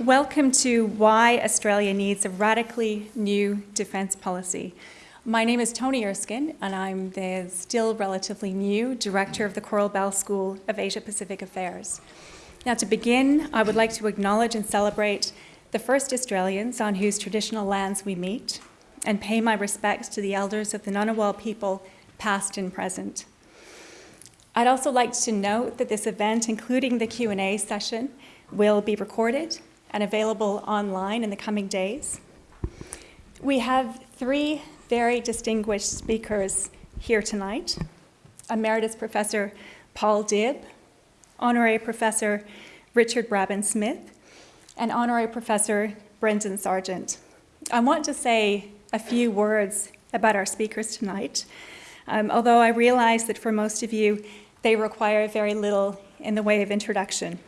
Welcome to Why Australia Needs a Radically New Defence Policy. My name is Toni Erskine, and I'm the still relatively new Director of the Coral Bell School of Asia-Pacific Affairs. Now, to begin, I would like to acknowledge and celebrate the first Australians on whose traditional lands we meet, and pay my respects to the elders of the Ngunnawal people, past and present. I'd also like to note that this event, including the Q&A session, will be recorded and available online in the coming days. We have three very distinguished speakers here tonight. Emeritus Professor Paul Dibb, Honorary Professor Richard Brabin-Smith, and Honorary Professor Brendan Sargeant. I want to say a few words about our speakers tonight, um, although I realize that for most of you, they require very little in the way of introduction.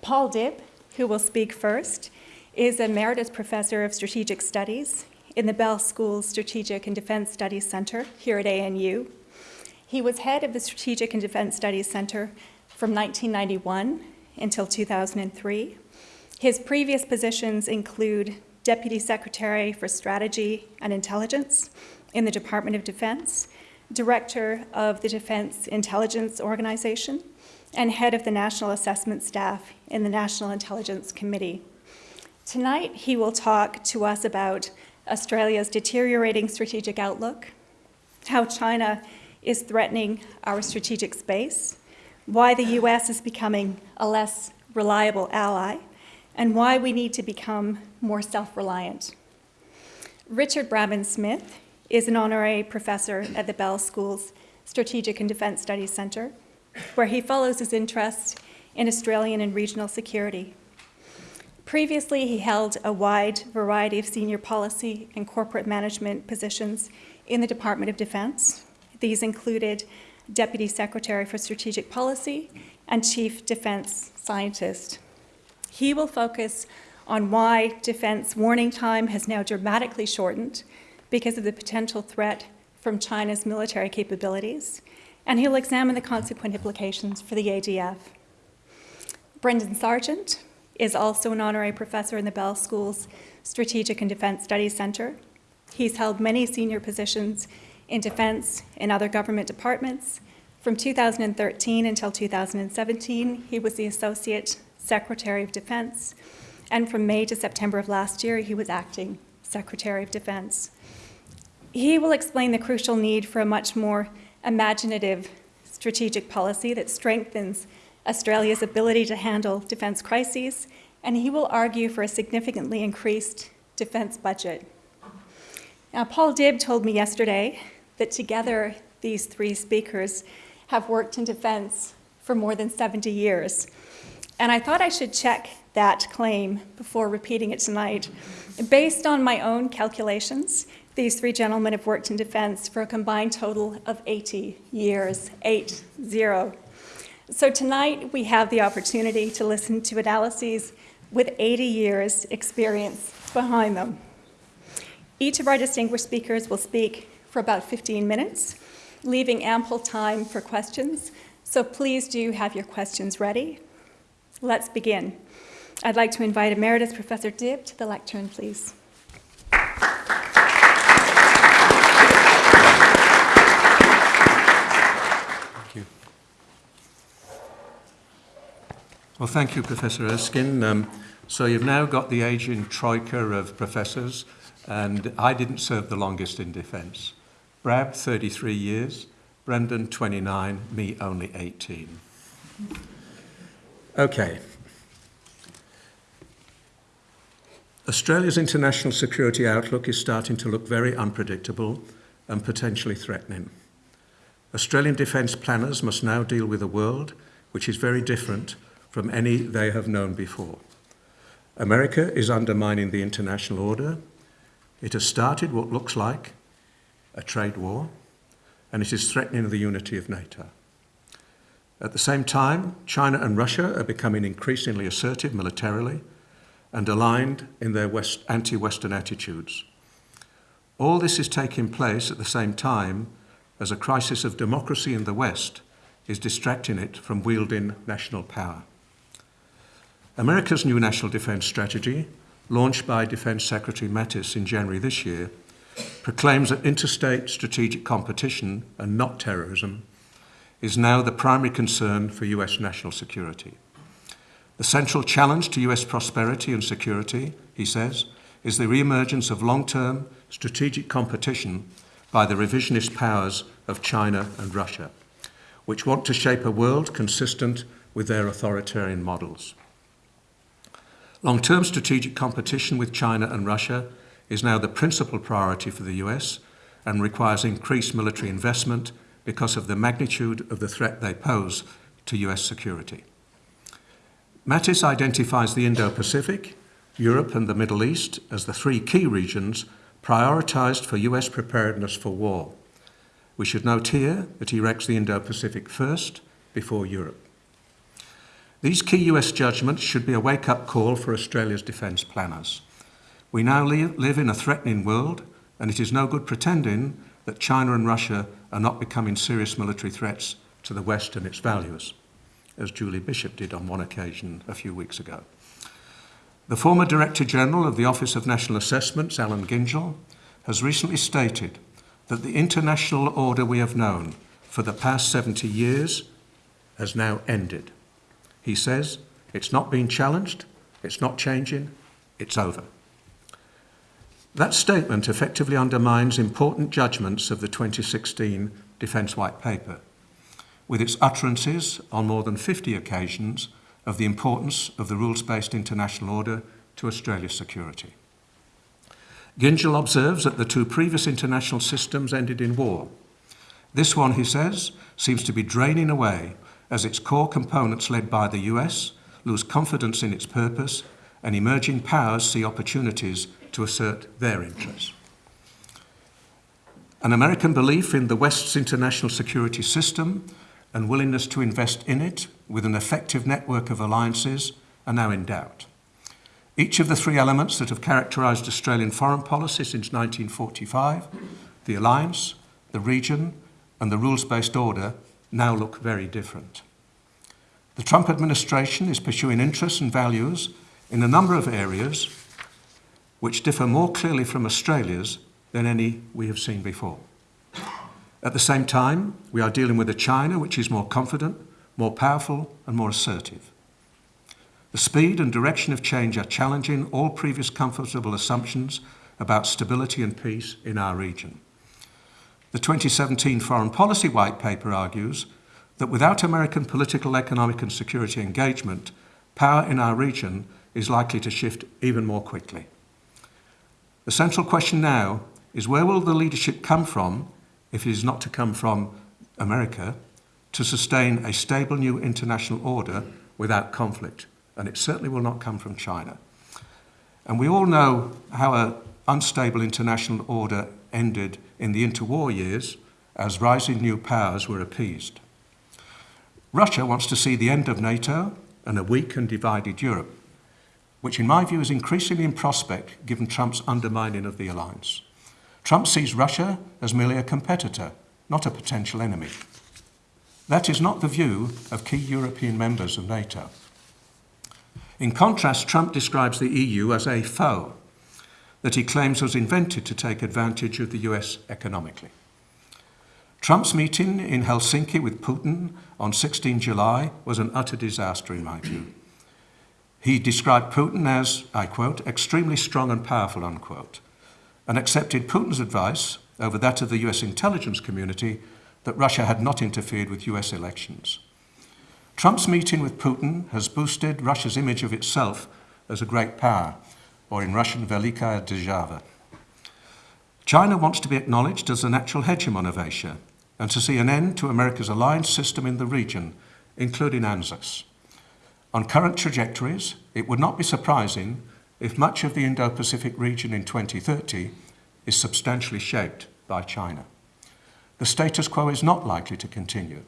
Paul Dibb, who will speak first, is Emeritus Professor of Strategic Studies in the Bell School Strategic and Defense Studies Center here at ANU. He was head of the Strategic and Defense Studies Center from 1991 until 2003. His previous positions include Deputy Secretary for Strategy and Intelligence in the Department of Defense Director of the Defense Intelligence Organization, and Head of the National Assessment Staff in the National Intelligence Committee. Tonight, he will talk to us about Australia's deteriorating strategic outlook, how China is threatening our strategic space, why the US is becoming a less reliable ally, and why we need to become more self-reliant. Richard Brabin-Smith is an honorary professor at the Bell School's Strategic and Defense Studies Center, where he follows his interests in Australian and regional security. Previously, he held a wide variety of senior policy and corporate management positions in the Department of Defense. These included Deputy Secretary for Strategic Policy and Chief Defense Scientist. He will focus on why defense warning time has now dramatically shortened because of the potential threat from China's military capabilities, and he'll examine the consequent implications for the ADF. Brendan Sargeant is also an honorary professor in the Bell School's Strategic and Defense Studies Center. He's held many senior positions in defense and other government departments. From 2013 until 2017, he was the Associate Secretary of Defense, and from May to September of last year, he was acting Secretary of Defense. He will explain the crucial need for a much more imaginative strategic policy that strengthens Australia's ability to handle defence crises, and he will argue for a significantly increased defence budget. Now, Paul Dibb told me yesterday that together these three speakers have worked in defence for more than 70 years. And I thought I should check that claim before repeating it tonight. Based on my own calculations, these three gentlemen have worked in defense for a combined total of 80 years, eight, zero. So tonight we have the opportunity to listen to analyses with 80 years experience behind them. Each of our distinguished speakers will speak for about 15 minutes, leaving ample time for questions. So please do have your questions ready. Let's begin. I'd like to invite Emeritus Professor Dibb to the lectern, please. Well, thank you, Professor Erskine. Um, so you've now got the aging troika of professors, and I didn't serve the longest in defence. Brab, 33 years, Brendan, 29, me only 18. Okay. Australia's international security outlook is starting to look very unpredictable and potentially threatening. Australian defence planners must now deal with a world which is very different from any they have known before. America is undermining the international order. It has started what looks like a trade war, and it is threatening the unity of NATO. At the same time, China and Russia are becoming increasingly assertive militarily and aligned in their anti-Western attitudes. All this is taking place at the same time as a crisis of democracy in the West is distracting it from wielding national power. America's new national defence strategy, launched by Defence Secretary Mattis in January this year, proclaims that interstate strategic competition and not terrorism is now the primary concern for US national security. The central challenge to US prosperity and security, he says, is the re-emergence of long-term strategic competition by the revisionist powers of China and Russia, which want to shape a world consistent with their authoritarian models. Long-term strategic competition with China and Russia is now the principal priority for the US and requires increased military investment because of the magnitude of the threat they pose to US security. Mattis identifies the Indo-Pacific, Europe and the Middle East as the three key regions prioritised for US preparedness for war. We should note here that he ranks the Indo-Pacific first before Europe. These key US judgments should be a wake-up call for Australia's defence planners. We now live in a threatening world, and it is no good pretending that China and Russia are not becoming serious military threats to the West and its values, as Julie Bishop did on one occasion a few weeks ago. The former Director General of the Office of National Assessments, Allan Gyngell, has recently stated that the international order we have known for the past 70 years has now ended. He says, it's not being challenged, it's not changing, it's over. That statement effectively undermines important judgments of the 2016 Defence White Paper, with its utterances on more than 50 occasions of the importance of the rules-based international order to Australia's security. Gyngell observes that the two previous international systems ended in war. This one, he says, seems to be draining away as its core components led by the US lose confidence in its purpose and emerging powers see opportunities to assert their interests. An American belief in the West's international security system and willingness to invest in it with an effective network of alliances are now in doubt. Each of the three elements that have characterised Australian foreign policy since 1945, the alliance, the region and the rules-based order now look very different. The Trump administration is pursuing interests and values in a number of areas which differ more clearly from Australia's than any we have seen before. At the same time, we are dealing with a China which is more confident, more powerful and more assertive. The speed and direction of change are challenging all previous comfortable assumptions about stability and peace in our region. The 2017 Foreign Policy White Paper argues that without American political, economic and security engagement, power in our region is likely to shift even more quickly. The central question now is where will the leadership come from, if it is not to come from America, to sustain a stable new international order without conflict? And it certainly will not come from China. And we all know how an unstable international order ended in the interwar years as rising new powers were appeased. Russia wants to see the end of NATO and a weak and divided Europe, which in my view is increasingly in prospect given Trump's undermining of the alliance. Trump sees Russia as merely a competitor, not a potential enemy. That is not the view of key European members of NATO. In contrast, Trump describes the EU as a foe that he claims was invented to take advantage of the US economically. Trump's meeting in Helsinki with Putin on 16 July was an utter disaster in my view. He described Putin as, I quote, extremely strong and powerful, unquote, and accepted Putin's advice over that of the US intelligence community that Russia had not interfered with US elections. Trump's meeting with Putin has boosted Russia's image of itself as a great power, or in Russian, Velikaya Derzhava. China wants to be acknowledged as the natural hegemon of Asia and to see an end to America's alliance system in the region, including ANZUS. On current trajectories, it would not be surprising if much of the Indo-Pacific region in 2030 is substantially shaped by China. The status quo is not likely to continue.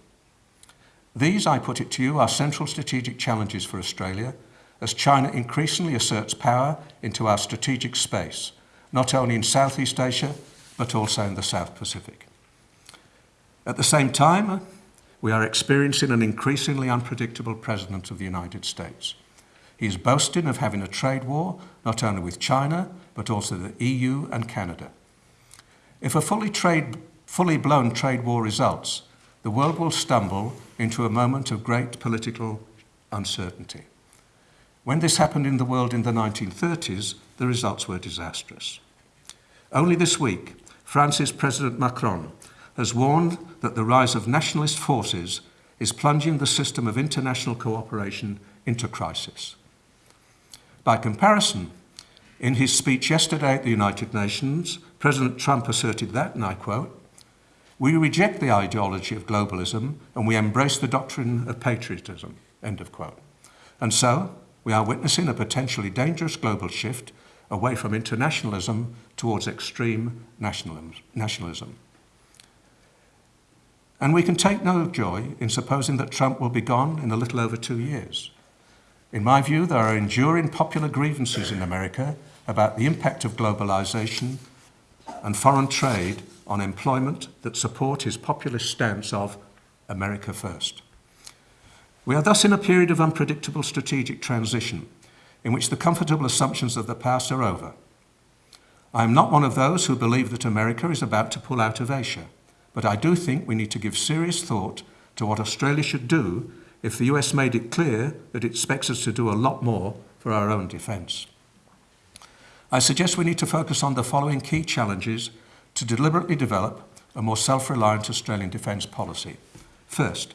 These, I put it to you, are central strategic challenges for Australia as China increasingly asserts power into our strategic space, not only in Southeast Asia, but also in the South Pacific. At the same time, we are experiencing an increasingly unpredictable President of the United States. He is boasting of having a trade war not only with China, but also the EU and Canada. If a fully, trade, fully blown trade war results, the world will stumble into a moment of great political uncertainty. When this happened in the world in the 1930s, the results were disastrous. Only this week, France's President Macron has warned that the rise of nationalist forces is plunging the system of international cooperation into crisis. By comparison, in his speech yesterday at the United Nations, President Trump asserted that, and I quote, we reject the ideology of globalism and we embrace the doctrine of patriotism, end of quote. And so, we are witnessing a potentially dangerous global shift away from internationalism towards extreme nationalism. And we can take no joy in supposing that Trump will be gone in a little over two years. In my view, there are enduring popular grievances in America about the impact of globalization and foreign trade on employment that support his populist stance of America first. We are thus in a period of unpredictable strategic transition in which the comfortable assumptions of the past are over. I am not one of those who believe that America is about to pull out of Asia, but I do think we need to give serious thought to what Australia should do if the US made it clear that it expects us to do a lot more for our own defence. I suggest we need to focus on the following key challenges to deliberately develop a more self-reliant Australian defence policy. First,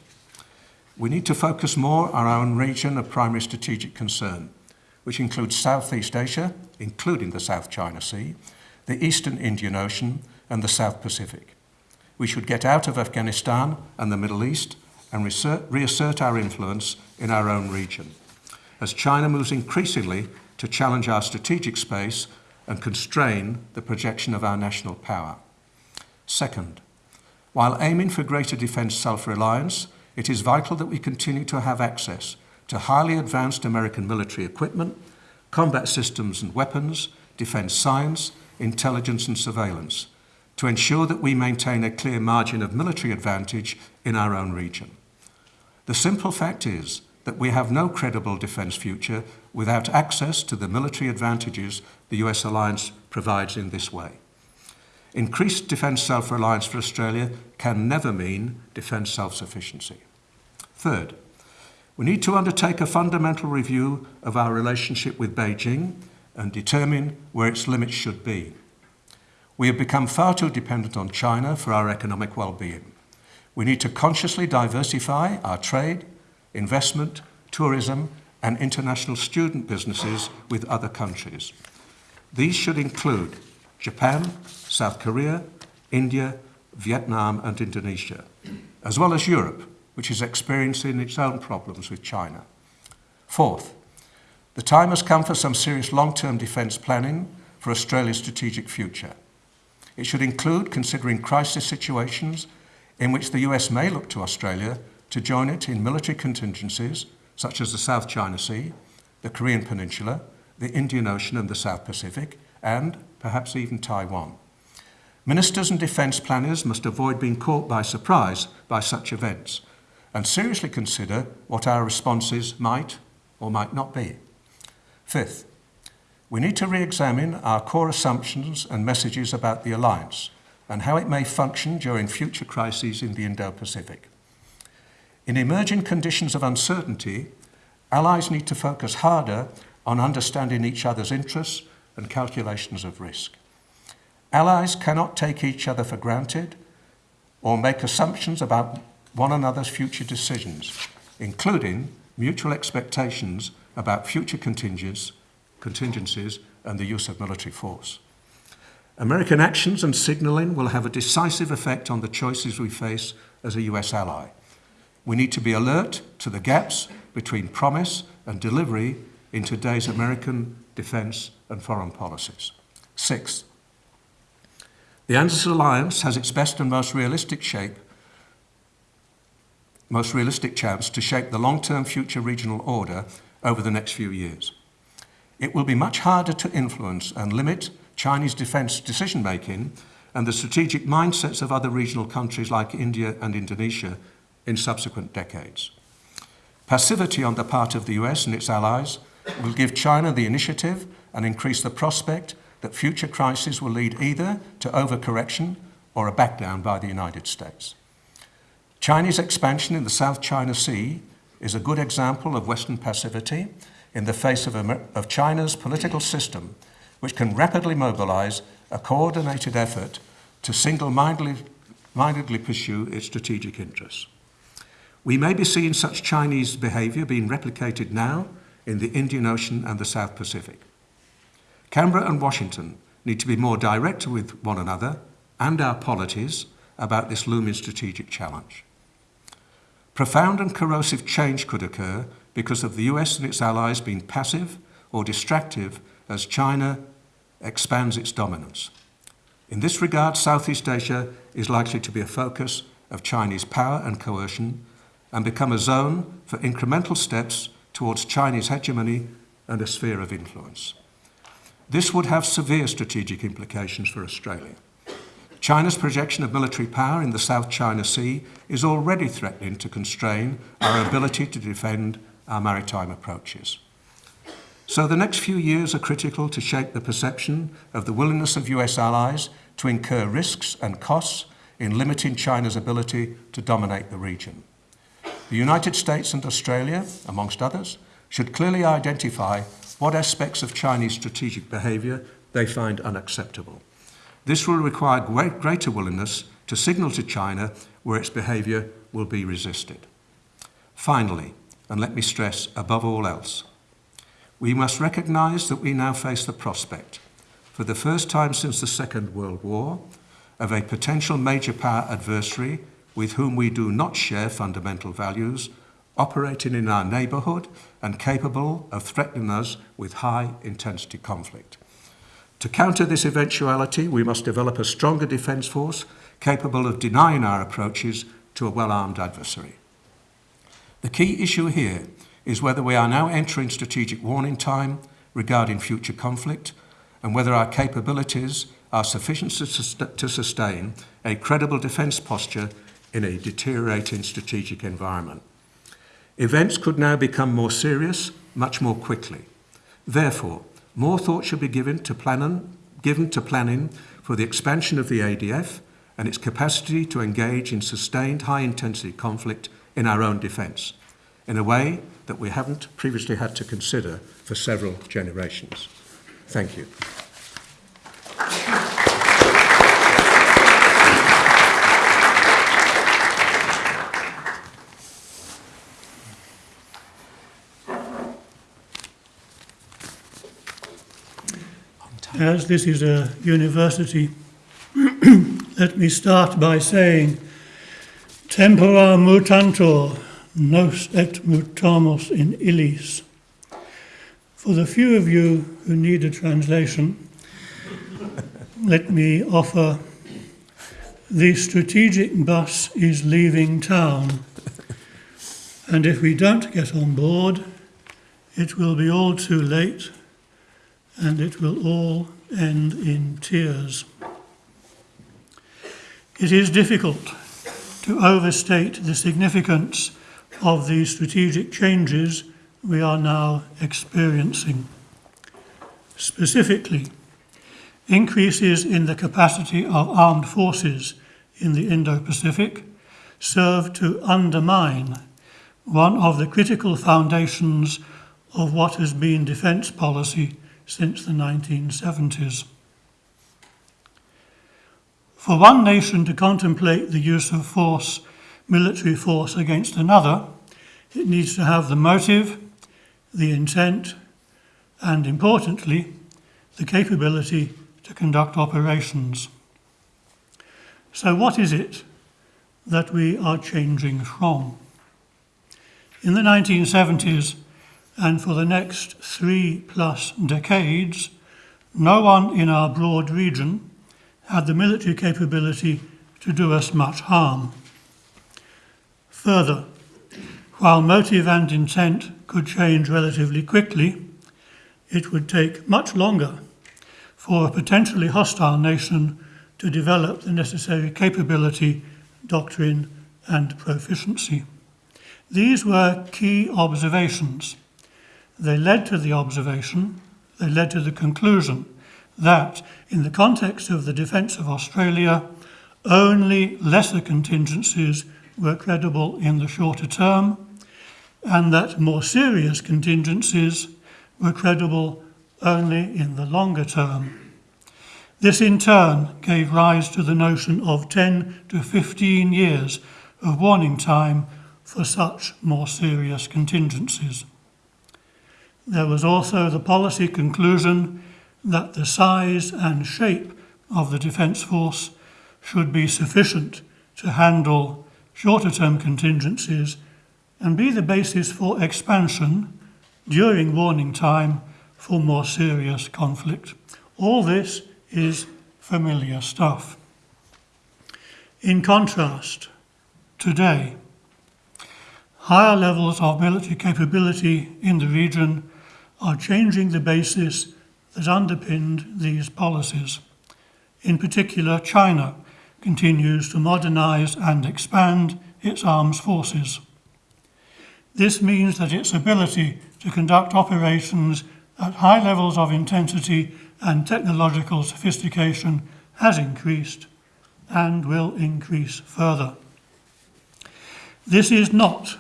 we need to focus more on our own region of primary strategic concern, which includes Southeast Asia, including the South China Sea, the Eastern Indian Ocean, and the South Pacific. We should get out of Afghanistan and the Middle East and reassert our influence in our own region, as China moves increasingly to challenge our strategic space and constrain the projection of our national power. Second, while aiming for greater defence self-reliance, it is vital that we continue to have access to highly advanced American military equipment, combat systems and weapons, defence science, intelligence and surveillance, to ensure that we maintain a clear margin of military advantage in our own region. The simple fact is that we have no credible defence future without access to the military advantages the US alliance provides in this way. Increased defence self-reliance for Australia can never mean defence self-sufficiency. Third, we need to undertake a fundamental review of our relationship with Beijing and determine where its limits should be. We have become far too dependent on China for our economic well-being. We need to consciously diversify our trade, investment, tourism and international student businesses with other countries. These should include Japan, South Korea, India, Vietnam and Indonesia, as well as Europe, which is experiencing its own problems with China. Fourth, the time has come for some serious long-term defence planning for Australia's strategic future. It should include considering crisis situations in which the US may look to Australia to join it in military contingencies such as the South China Sea, the Korean Peninsula, the Indian Ocean and the South Pacific, and perhaps even Taiwan. Ministers and defence planners must avoid being caught by surprise by such events and seriously consider what our responses might or might not be. Fifth, we need to re-examine our core assumptions and messages about the alliance and how it may function during future crises in the Indo-Pacific. In emerging conditions of uncertainty, allies need to focus harder on understanding each other's interests and calculations of risk. Allies cannot take each other for granted or make assumptions about one another's future decisions, including mutual expectations about future contingencies and the use of military force. American actions and signalling will have a decisive effect on the choices we face as a US ally. We need to be alert to the gaps between promise and delivery in today's American defence and foreign policies. Sixth, the ANZUS alliance has its best and most realistic shape, most realistic chance to shape the long-term future regional order over the next few years. It will be much harder to influence and limit Chinese defence decision-making and the strategic mindsets of other regional countries like India and Indonesia in subsequent decades. Passivity on the part of the US and its allies will give China the initiative and increase the prospect that future crises will lead either to overcorrection or a backdown by the United States. Chinese expansion in the South China Sea is a good example of Western passivity in the face of, Amer- of China's political system, which can rapidly mobilize a coordinated effort to single mindedly pursue its strategic interests. We may be seeing such Chinese behaviour being replicated now in the Indian Ocean and the South Pacific. Canberra and Washington need to be more direct with one another and our polities about this looming strategic challenge. Profound and corrosive change could occur because of the US and its allies being passive or distractive as China expands its dominance. In this regard, Southeast Asia is likely to be a focus of Chinese power and coercion and become a zone for incremental steps towards Chinese hegemony and a sphere of influence. This would have severe strategic implications for Australia. China's projection of military power in the South China Sea is already threatening to constrain our ability to defend our maritime approaches. So the next few years are critical to shape the perception of the willingness of US allies to incur risks and costs in limiting China's ability to dominate the region. The United States and Australia, amongst others, should clearly identify what aspects of Chinese strategic behaviour they find unacceptable. This will require great, greater willingness to signal to China where its behaviour will be resisted. Finally, and let me stress above all else, we must recognise that we now face the prospect, for the first time since the Second World War, of a potential major power adversary with whom we do not share fundamental values, operating in our neighbourhood and capable of threatening us with high intensity conflict. To counter this eventuality, we must develop a stronger defence force capable of denying our approaches to a well-armed adversary. The key issue here is whether we are now entering strategic warning time regarding future conflict and whether our capabilities are sufficient to sustain a credible defence posture in a deteriorating strategic environment. Events could now become more serious much more quickly. Therefore, more thought should be given to, given to planning for the expansion of the ADF and its capacity to engage in sustained high-intensity conflict in our own defence, in a way that we haven't previously had to consider for several generations. Thank you. As this is a university, let me start by saying, Tempora mutantur, nos et mutamur in illis. For the few of you who need a translation, let me offer the strategic bus is leaving town. And if we don't get on board, it will be all too late and it will all end in tears. It is difficult to overstate the significance of the strategic changes we are now experiencing. Specifically, increases in the capacity of armed forces in the Indo Pacific serve to undermine one of the critical foundations of what has been defence policy since the 1970s. For one nation to contemplate the use of force, military force against another, it needs to have the motive, the intent, and importantly, the capability to conduct operations. So, what is it that we are changing from? In the 1970s, and for the next three plus decades, no one in our broad region had the military capability to do us much harm. Further, while motive and intent could change relatively quickly, it would take much longer for a potentially hostile nation to develop the necessary capability, doctrine, and proficiency. These were key observations they led to the observation, they led to the conclusion that, in the context of the defence of Australia, only lesser contingencies were credible in the shorter term, and that more serious contingencies were credible only in the longer term. This in turn gave rise to the notion of 10 to 15 years of warning time for such more serious contingencies. There was also the policy conclusion that the size and shape of the Defence Force should be sufficient to handle shorter term contingencies and be the basis for expansion during warning time for more serious conflict. All this is familiar stuff. In contrast, today, higher levels of military capability in the region are changing the basis that underpinned these policies. In particular, China continues to modernize and expand its armed forces. This means that its ability to conduct operations at high levels of intensity and technological sophistication has increased and will increase further. This is not,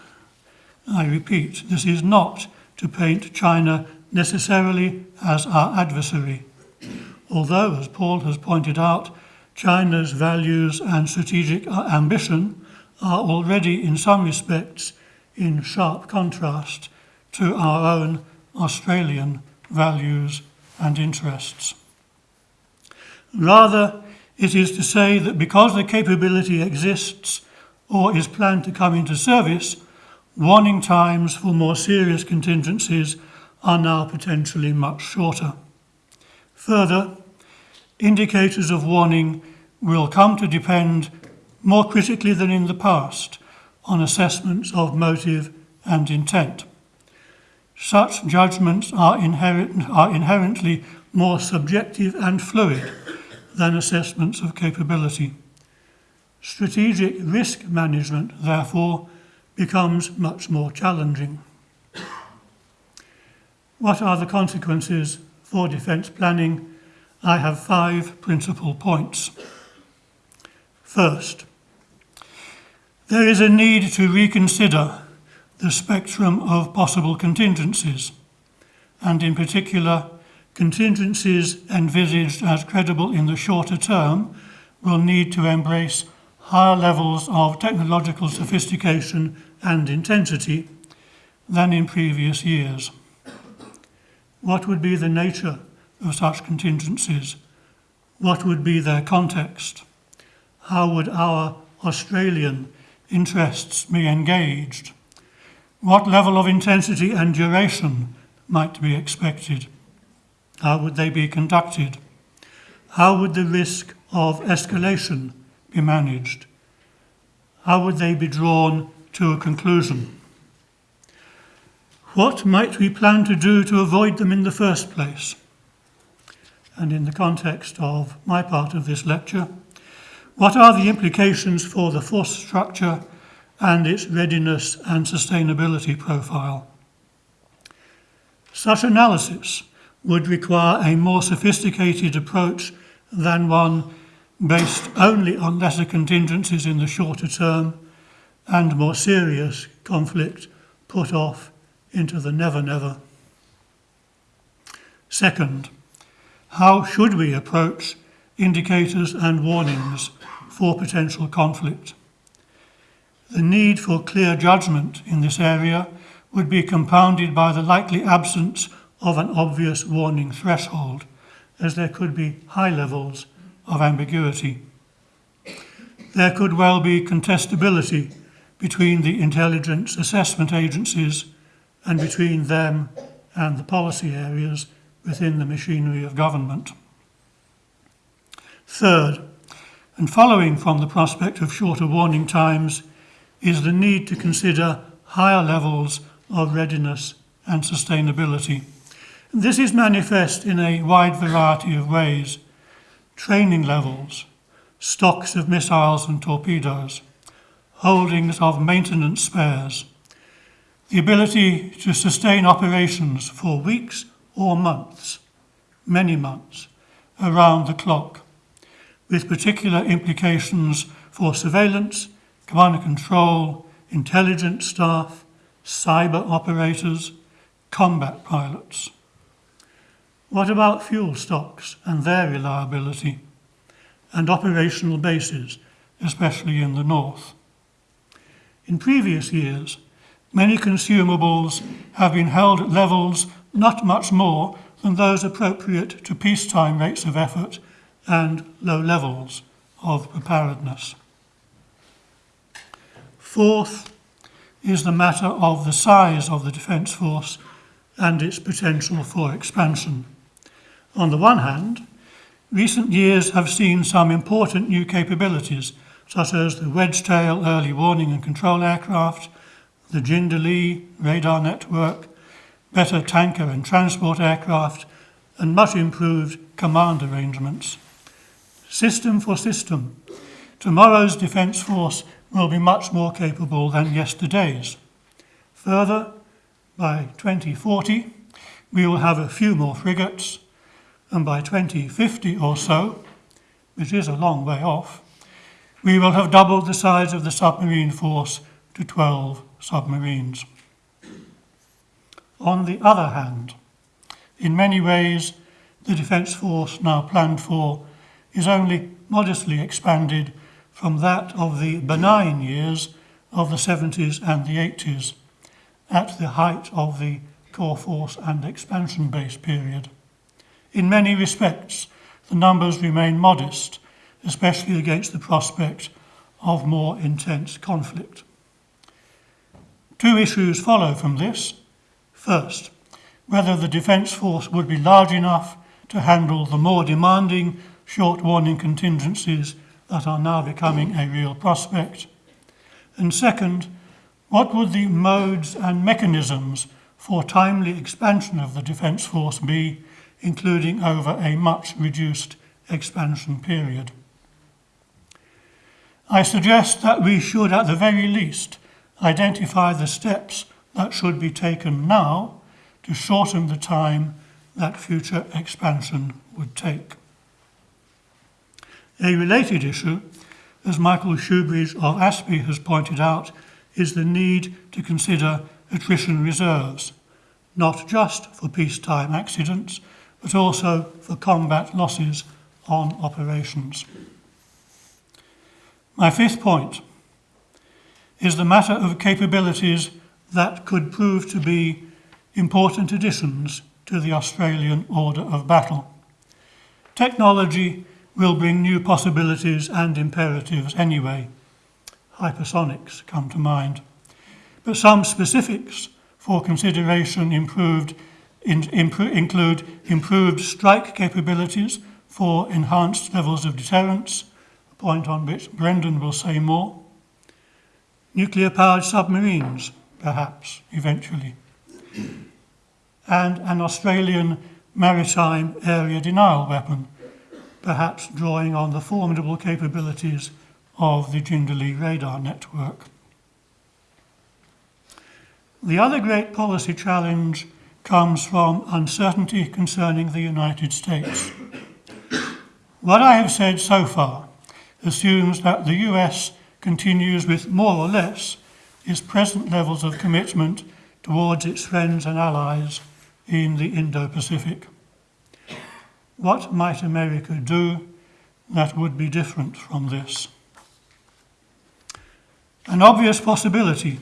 I repeat, this is not to paint China necessarily as our adversary, although, as Paul has pointed out, China's values and strategic uh, ambition are already, in some respects, in sharp contrast to our own Australian values and interests. Rather, it is to say that because the capability exists or is planned to come into service, warning times for more serious contingencies are now potentially much shorter. Further, indicators of warning will come to depend more critically than in the past on assessments of motive and intent. Such judgments are, inherent, are inherently more subjective and fluid than assessments of capability. Strategic risk management, therefore, becomes much more challenging. What are the consequences for defence planning? I have five principal points. First, there is a need to reconsider the spectrum of possible contingencies, and in particular, contingencies envisaged as credible in the shorter term will need to embrace higher levels of technological sophistication and intensity than in previous years. What would be the nature of such contingencies? What would be their context? How would our Australian interests be engaged? What level of intensity and duration might be expected? How would they be conducted? How would the risk of escalation be managed? How would they be drawn to a conclusion? What might we plan to do to avoid them in the first place? And in the context of my part of this lecture, what are the implications for the force structure and its readiness and sustainability profile. Such analysis would require a more sophisticated approach than one based only on lesser contingencies in the shorter term and more serious conflict put off into the never never. Second, how should we approach indicators and warnings for potential conflict? The need for clear judgment in this area would be compounded by the likely absence of an obvious warning threshold, as there could be high levels of ambiguity. There could well be contestability between the intelligence assessment agencies and between them and the policy areas within the machinery of government. Third, and following from the prospect of shorter warning times, is the need to consider higher levels of readiness and sustainability. This is manifest in a wide variety of ways training levels, stocks of missiles and torpedoes, holdings of maintenance spares, the ability to sustain operations for weeks or months, many months, around the clock, with particular implications for surveillance, command and control, intelligence staff, cyber operators, combat pilots. What about fuel stocks and their reliability, and operational bases, especially in the north? In previous years, many consumables have been held at levels not much more than those appropriate to peacetime rates of effort and low levels of preparedness. Fourth is the matter of the size of the Defence Force and its potential for expansion. On the one hand, recent years have seen some important new capabilities, such as the Wedgetail early warning and control aircraft, the Jindalee radar network, better tanker and transport aircraft, and much improved command arrangements. System for system, tomorrow's Defence Force will be much more capable than yesterday's. Further, by 2040, we will have a few more frigates, and by 2050 or so, which is a long way off, we will have doubled the size of the submarine force to 12 submarines. On the other hand, in many ways, the Defence Force now planned for is only modestly expanded from that of the benign years of the 70s and the 80s, at the height of the core force and expansion base period. In many respects, the numbers remain modest, especially against the prospect of more intense conflict. Two issues follow from this. First, whether the Defence Force would be large enough to handle the more demanding short warning contingencies that are now becoming a real prospect. And second, what would the modes and mechanisms for timely expansion of the Defence Force be, including over a much reduced expansion period? I suggest that we should, at the very least, identify the steps that should be taken now to shorten the time that future expansion would take. A related issue, as Michael Shoebridge of ASPI has pointed out, is the need to consider attrition reserves, not just for peacetime accidents, but also for combat losses on operations. My fifth point is the matter of capabilities that could prove to be important additions to the Australian order of battle. Technology will bring new possibilities and imperatives anyway. Hypersonics come to mind. But some specifics for consideration improved in, include improved strike capabilities for enhanced levels of deterrence, a point on which Brendan will say more. Nuclear powered submarines, perhaps, eventually. And an Australian maritime area denial weapon perhaps drawing on the formidable capabilities of the Jindalee radar network. The other great policy challenge comes from uncertainty concerning the United States. What I have said so far assumes that the US continues with more or less its present levels of commitment towards its friends and allies in the Indo Pacific. What might America do that would be different from this? An obvious possibility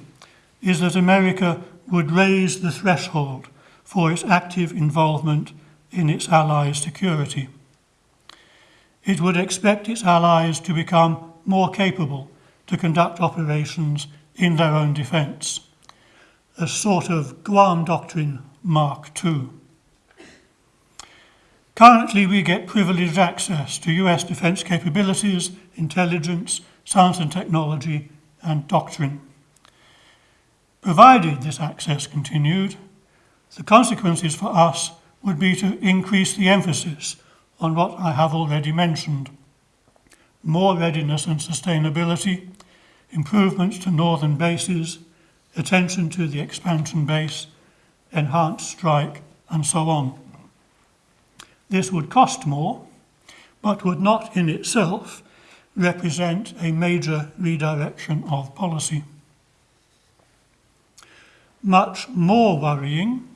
is that America would raise the threshold for its active involvement in its allies' security. It would expect its allies to become more capable to conduct operations in their own defence, a sort of Guam Doctrine Mark II. Currently, we get privileged access to US defence capabilities, intelligence, science and technology, and doctrine. Provided this access continued, the consequences for us would be to increase the emphasis on what I have already mentioned more readiness and sustainability, improvements to northern bases, attention to the expansion base, enhanced strike, and so on. This would cost more, but would not in itself represent a major redirection of policy. Much more worrying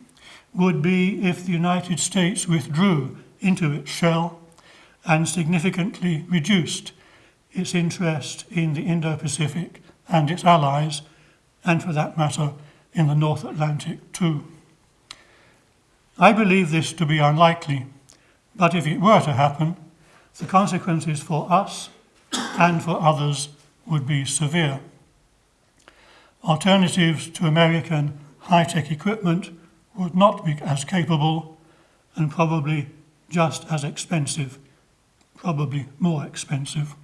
would be if the United States withdrew into its shell and significantly reduced its interest in the Indo Pacific and its allies, and for that matter, in the North Atlantic too. I believe this to be unlikely, but if it were to happen, the consequences for us and for others would be severe. Alternatives to American high tech equipment would not be as capable and probably just as expensive, probably more expensive.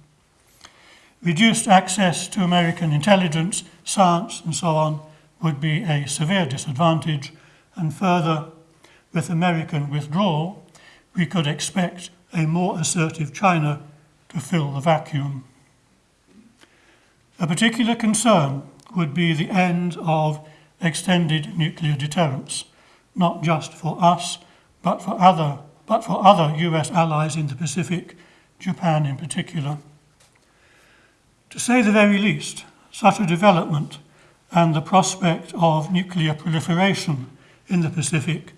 Reduced access to American intelligence, science, and so on would be a severe disadvantage, and further, with American withdrawal, we could expect a more assertive China to fill the vacuum. A particular concern would be the end of extended nuclear deterrence, not just for us, but for other, but for other US allies in the Pacific, Japan in particular. To say the very least, such a development and the prospect of nuclear proliferation in the Pacific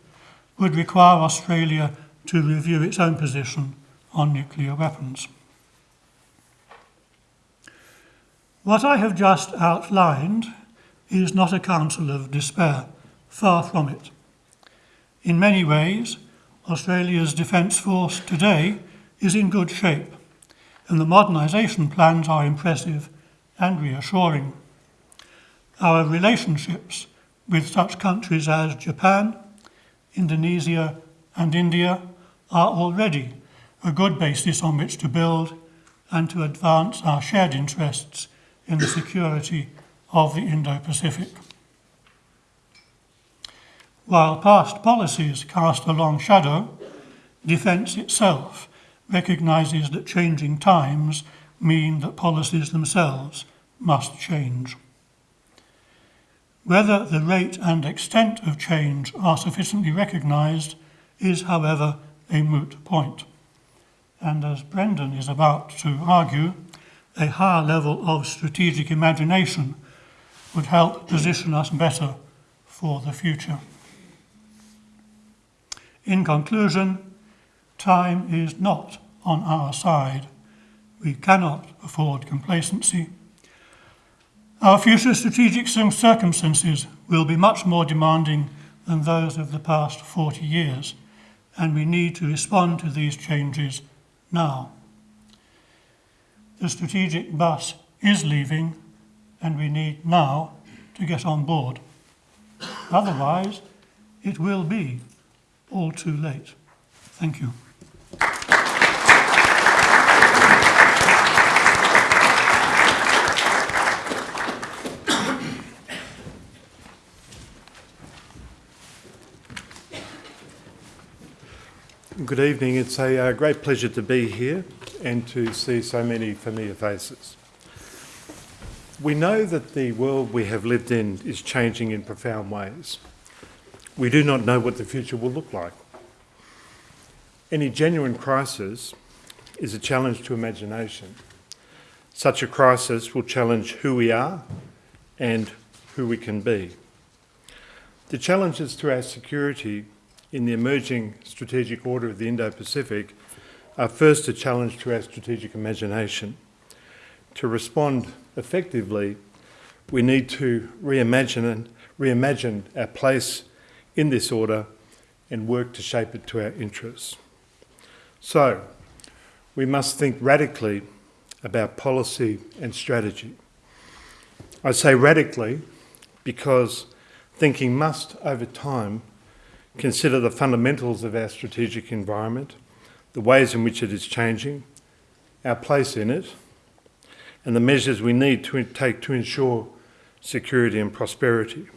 would require Australia to review its own position on nuclear weapons. What I have just outlined is not a counsel of despair, far from it. In many ways, Australia's Defence Force today is in good shape, and the modernisation plans are impressive and reassuring. Our relationships with such countries as Japan, Indonesia, and India are already a good basis on which to build and to advance our shared interests in the security of the Indo Pacific. While past policies cast a long shadow, defence itself recognises that changing times mean that policies themselves must change. Whether the rate and extent of change are sufficiently recognised is, however, a moot point. And as Brendan is about to argue, a higher level of strategic imagination would help position us better for the future. In conclusion, time is not on our side. We cannot afford complacency. Our future strategic circumstances will be much more demanding than those of the past 40 years, and we need to respond to these changes now. The strategic bus is leaving, and we need now to get on board. Otherwise, it will be all too late. Thank you. Good evening. It's a uh, great pleasure to be here and to see so many familiar faces. We know that the world we have lived in is changing in profound ways. We do not know what the future will look like. Any genuine crisis is a challenge to imagination. Such a crisis will challenge who we are and who we can be. The challenges to our security in the emerging strategic order of the Indo-Pacific are first a challenge to our strategic imagination. To respond effectively, we need to reimagine, and reimagine our place in this order and work to shape it to our interests. So, we must think radically about policy and strategy. I say radically because thinking must, over time, consider the fundamentals of our strategic environment, the ways in which it is changing, our place in it, and the measures we need to take to ensure security and prosperity.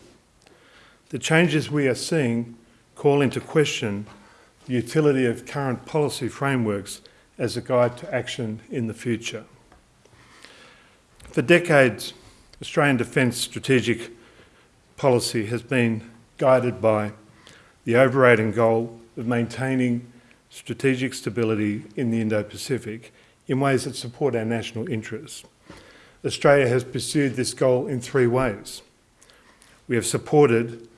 The changes we are seeing call into question the utility of current policy frameworks as a guide to action in the future. For decades, Australian defence strategic policy has been guided by the overriding goal of maintaining strategic stability in the Indo-Pacific in ways that support our national interests. Australia has pursued this goal in three ways. We have supported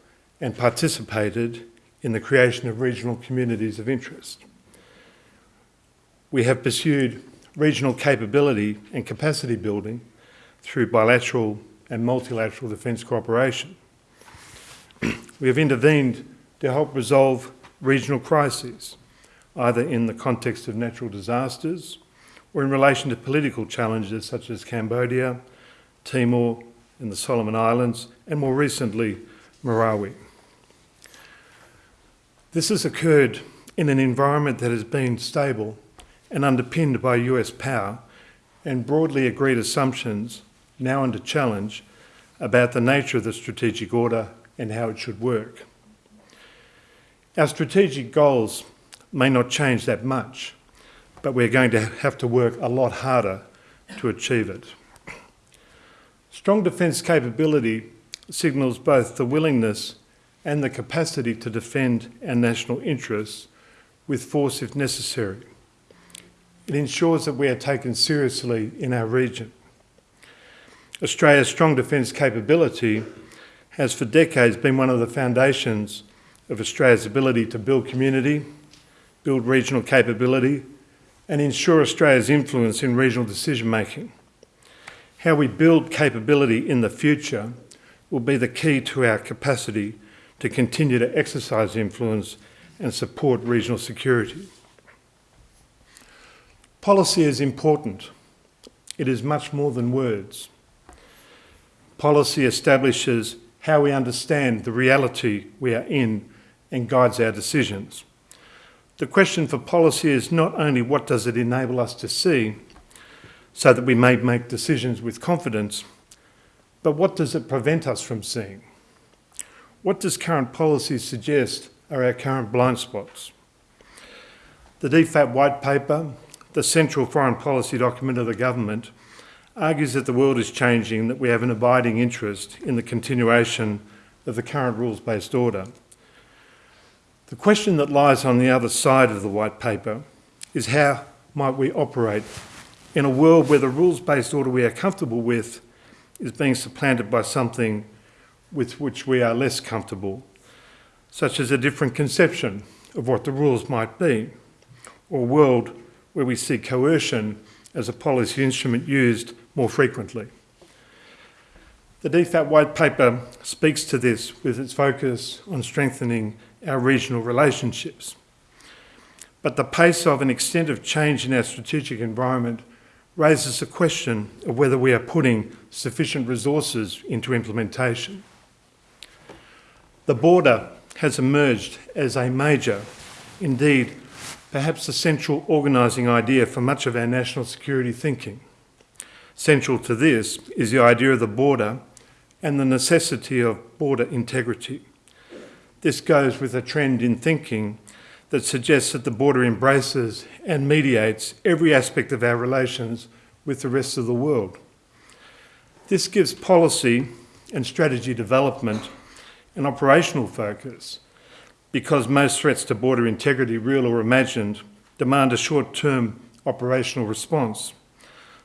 and participated in the creation of regional communities of interest. We have pursued regional capability and capacity building through bilateral and multilateral defence cooperation. we have intervened to help resolve regional crises, either in the context of natural disasters or in relation to political challenges such as Cambodia, Timor, and the Solomon Islands, and more recently, Marawi. This has occurred in an environment that has been stable and underpinned by US power and broadly agreed assumptions, now under challenge, about the nature of the strategic order and how it should work. Our strategic goals may not change that much, but we're going to have to work a lot harder to achieve it. Strong defence capability signals both the willingness and the capacity to defend our national interests with force if necessary. It ensures that we are taken seriously in our region. Australia's strong defence capability has for decades been one of the foundations of Australia's ability to build community, build regional capability, and ensure Australia's influence in regional decision making. How we build capability in the future will be the key to our capacity to continue to exercise influence and support regional security. Policy is important. It is much more than words. Policy establishes how we understand the reality we are in and guides our decisions. The question for policy is not only what does it enable us to see so that we may make decisions with confidence, but what does it prevent us from seeing? What does current policy suggest are our current blind spots? The DFAT White Paper, the central foreign policy document of the government, argues that the world is changing and that we have an abiding interest in the continuation of the current rules-based order. The question that lies on the other side of the White Paper is how might we operate in a world where the rules-based order we are comfortable with is being supplanted by something with which we are less comfortable, such as a different conception of what the rules might be, or a world where we see coercion as a policy instrument used more frequently. The DFAT White Paper speaks to this with its focus on strengthening our regional relationships. But the pace of and extent of change in our strategic environment raises the question of whether we are putting sufficient resources into implementation. The border has emerged as a major, indeed, perhaps the central organising idea for much of our national security thinking. Central to this is the idea of the border and the necessity of border integrity. This goes with a trend in thinking that suggests that the border embraces and mediates every aspect of our relations with the rest of the world. This gives policy and strategy development an operational focus because most threats to border integrity, real or imagined, demand a short-term operational response.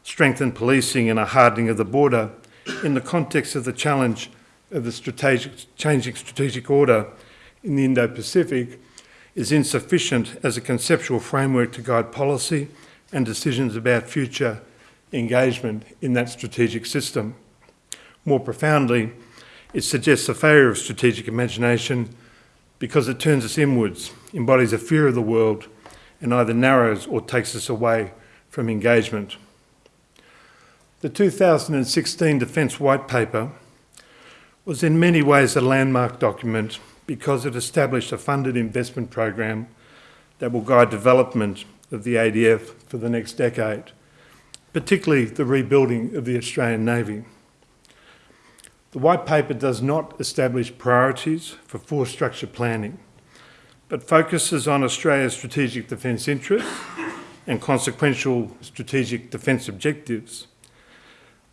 Strengthened policing and a hardening of the border in the context of the challenge of the strategic, changing strategic order in the Indo-Pacific is insufficient as a conceptual framework to guide policy and decisions about future engagement in that strategic system. More profoundly, it suggests a failure of strategic imagination because it turns us inwards, embodies a fear of the world, and either narrows or takes us away from engagement. The 2016 Defence White Paper was in many ways a landmark document because it established a funded investment program that will guide development of the ADF for the next decade, particularly the rebuilding of the Australian Navy. The White Paper does not establish priorities for force structure planning, but focuses on Australia's strategic defence interests and consequential strategic defence objectives.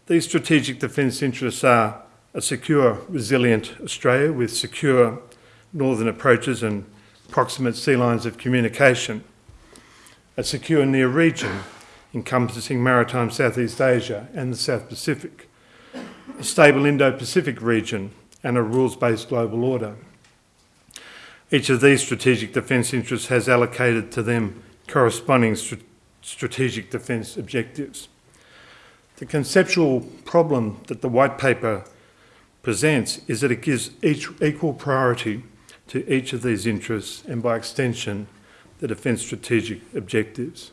These strategic defence interests are a secure, resilient Australia with secure northern approaches and proximate sea lines of communication, a secure near region encompassing maritime Southeast Asia and the South Pacific, a stable Indo-Pacific region and a rules-based global order. Each of these strategic defence interests has allocated to them corresponding str strategic defence objectives. The conceptual problem that the white paper presents is that it gives each equal priority to each of these interests and by extension the defence strategic objectives.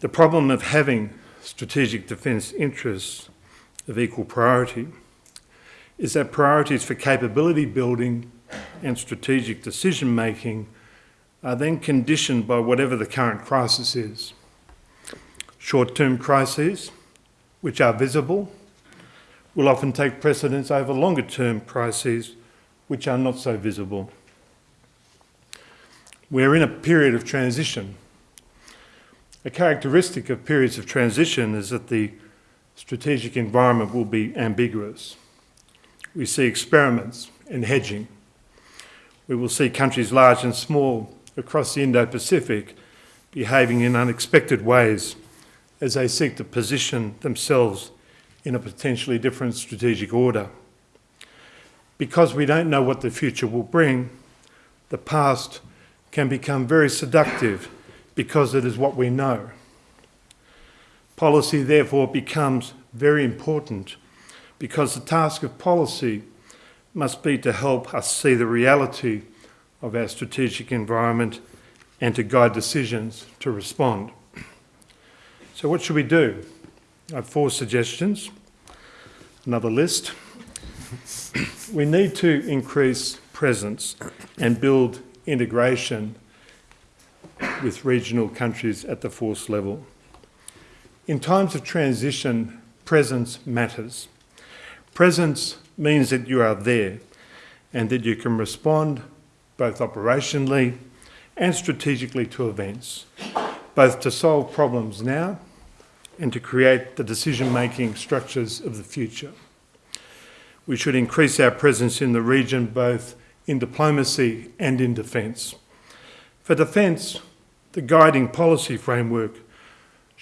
The problem of having strategic defence interests of equal priority is that priorities for capability building and strategic decision making are then conditioned by whatever the current crisis is. Short-term crises, which are visible, will often take precedence over longer-term crises, which are not so visible. We're in a period of transition. A characteristic of periods of transition is that the strategic environment will be ambiguous. We see experiments in hedging. We will see countries large and small across the Indo-Pacific behaving in unexpected ways as they seek to position themselves in a potentially different strategic order. Because we don't know what the future will bring, the past can become very seductive because it is what we know. Policy therefore becomes very important because the task of policy must be to help us see the reality of our strategic environment and to guide decisions to respond. So what should we do? I have four suggestions, another list. we need to increase presence and build integration with regional countries at the force level. In times of transition, presence matters. Presence means that you are there and that you can respond both operationally and strategically to events, both to solve problems now and to create the decision-making structures of the future. We should increase our presence in the region both in diplomacy and in defence. For defence, the guiding policy framework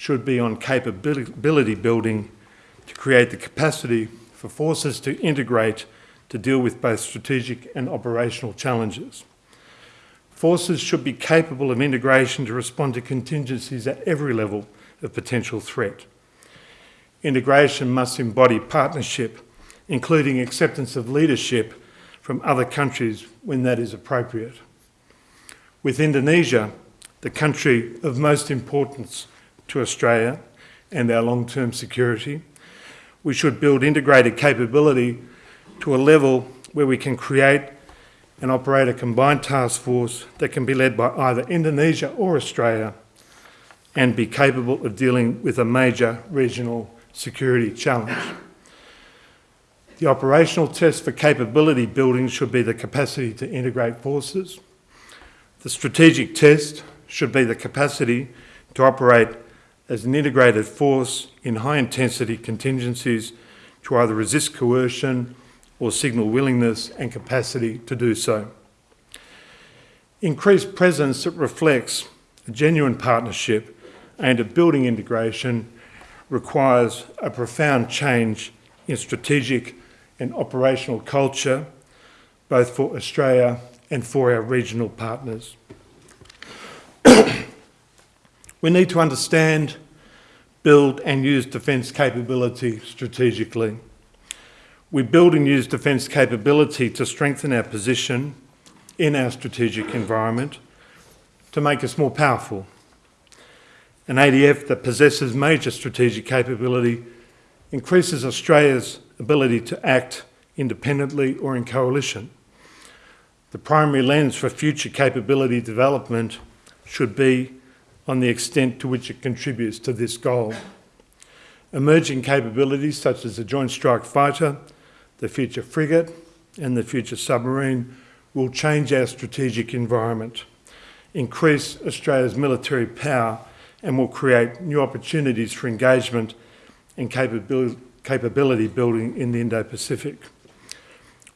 should be on capability building to create the capacity for forces to integrate to deal with both strategic and operational challenges. Forces should be capable of integration to respond to contingencies at every level of potential threat. Integration must embody partnership, including acceptance of leadership from other countries when that is appropriate. With Indonesia, the country of most importance to Australia and our long-term security, we should build integrated capability to a level where we can create and operate a combined task force that can be led by either Indonesia or Australia and be capable of dealing with a major regional security challenge. The operational test for capability building should be the capacity to integrate forces. The strategic test should be the capacity to operate as an integrated force in high-intensity contingencies to either resist coercion or signal willingness and capacity to do so. Increased presence that reflects a genuine partnership and at building integration requires a profound change in strategic and operational culture, both for Australia and for our regional partners. We need to understand, build and use defence capability strategically. We build and use defence capability to strengthen our position in our strategic environment, to make us more powerful. An ADF that possesses major strategic capability increases Australia's ability to act independently or in coalition. The primary lens for future capability development should be on the extent to which it contributes to this goal. Emerging capabilities such as the Joint Strike Fighter the future frigate and the future submarine will change our strategic environment, increase Australia's military power and will create new opportunities for engagement and capability, capability building in the Indo-Pacific.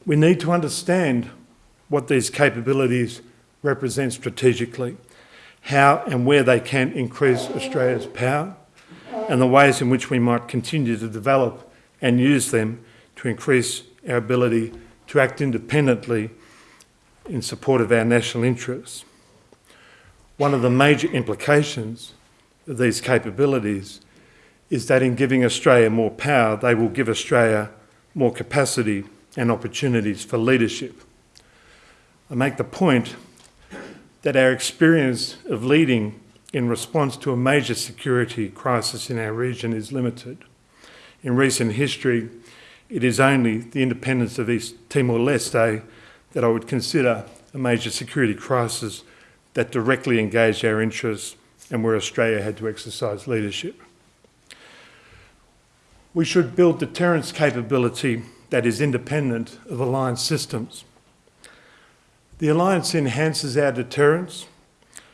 We need to understand what these capabilities represent strategically, how and where they can increase Australia's power, and the ways in which we might continue to develop and use them to increase our ability to act independently in support of our national interests. One of the major implications of these capabilities is that in giving Australia more power, they will give Australia more capacity and opportunities for leadership. I make the point that our experience of leading in response to a major security crisis in our region is limited. In recent history, it is only the independence of East Timor-Leste that I would consider a major security crisis that directly engaged our interests and where Australia had to exercise leadership. We should build deterrence capability that is independent of alliance systems. The alliance enhances our deterrence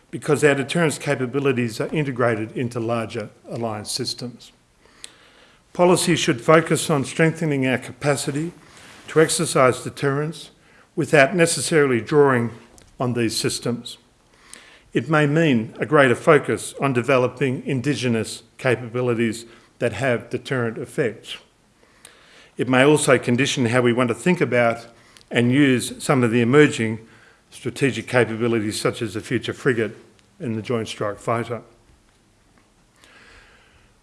because our deterrence capabilities are integrated into larger alliance systems. Policy should focus on strengthening our capacity to exercise deterrence without necessarily drawing on these systems. It may mean a greater focus on developing Indigenous capabilities that have deterrent effects. It may also condition how we want to think about and use some of the emerging strategic capabilities such as the future frigate and the Joint Strike Fighter.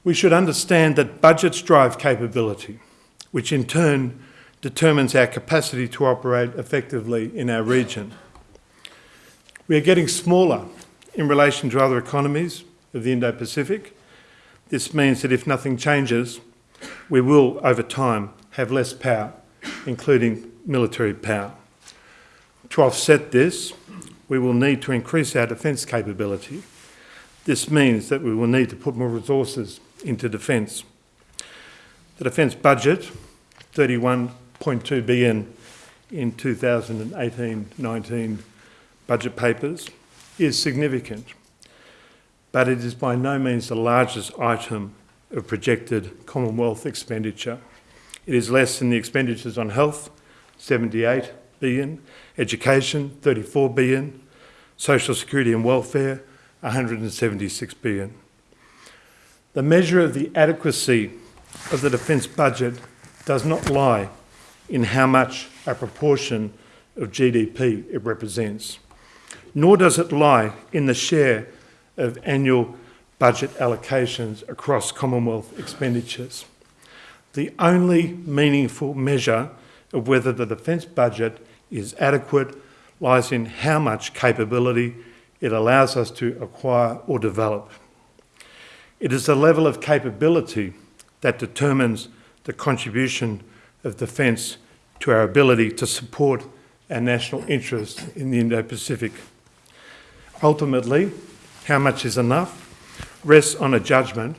We should understand that budgets drive capability, which in turn determines our capacity to operate effectively in our region. We are getting smaller in relation to other economies of the Indo-Pacific. This means that if nothing changes, we will, over time, have less power, including military power. To offset this, we will need to increase our defence capability. This means that we will need to put more resources into defence. The defence budget, 31.2 billion in 2018-19 budget papers, is significant, but it is by no means the largest item of projected Commonwealth expenditure. It is less than the expenditures on health, 78 billion, education, 34 billion, social security and welfare, 176 billion. The measure of the adequacy of the defence budget does not lie in how much a proportion of GDP it represents, nor does it lie in the share of annual budget allocations across Commonwealth expenditures. The only meaningful measure of whether the defence budget is adequate lies in how much capability it allows us to acquire or develop. It is the level of capability that determines the contribution of defence to our ability to support our national interests in the Indo-Pacific. Ultimately, how much is enough rests on a judgment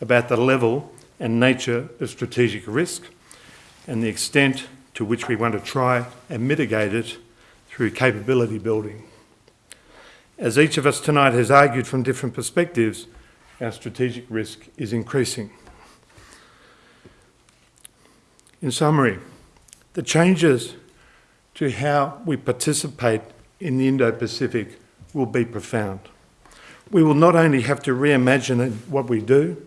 about the level and nature of strategic risk and the extent to which we want to try and mitigate it through capability building. As each of us tonight has argued from different perspectives, our strategic risk is increasing. In summary, the changes to how we participate in the Indo-Pacific will be profound. We will not only have to reimagine what we do,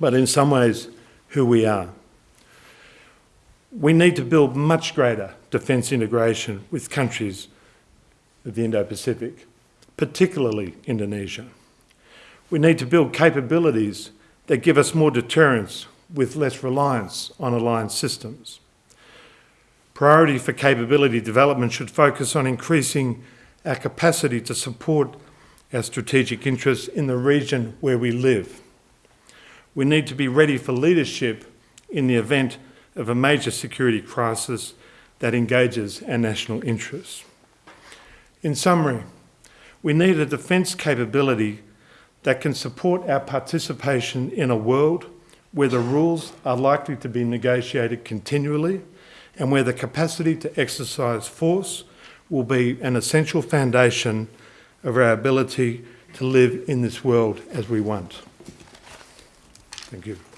but in some ways, who we are. We need to build much greater defence integration with countries of the Indo-Pacific, particularly Indonesia. We need to build capabilities that give us more deterrence with less reliance on alliance systems. Priority for capability development should focus on increasing our capacity to support our strategic interests in the region where we live. We need to be ready for leadership in the event of a major security crisis that engages our national interests. In summary, we need a defence capability that can support our participation in a world where the rules are likely to be negotiated continually and where the capacity to exercise force will be an essential foundation of our ability to live in this world as we want. Thank you.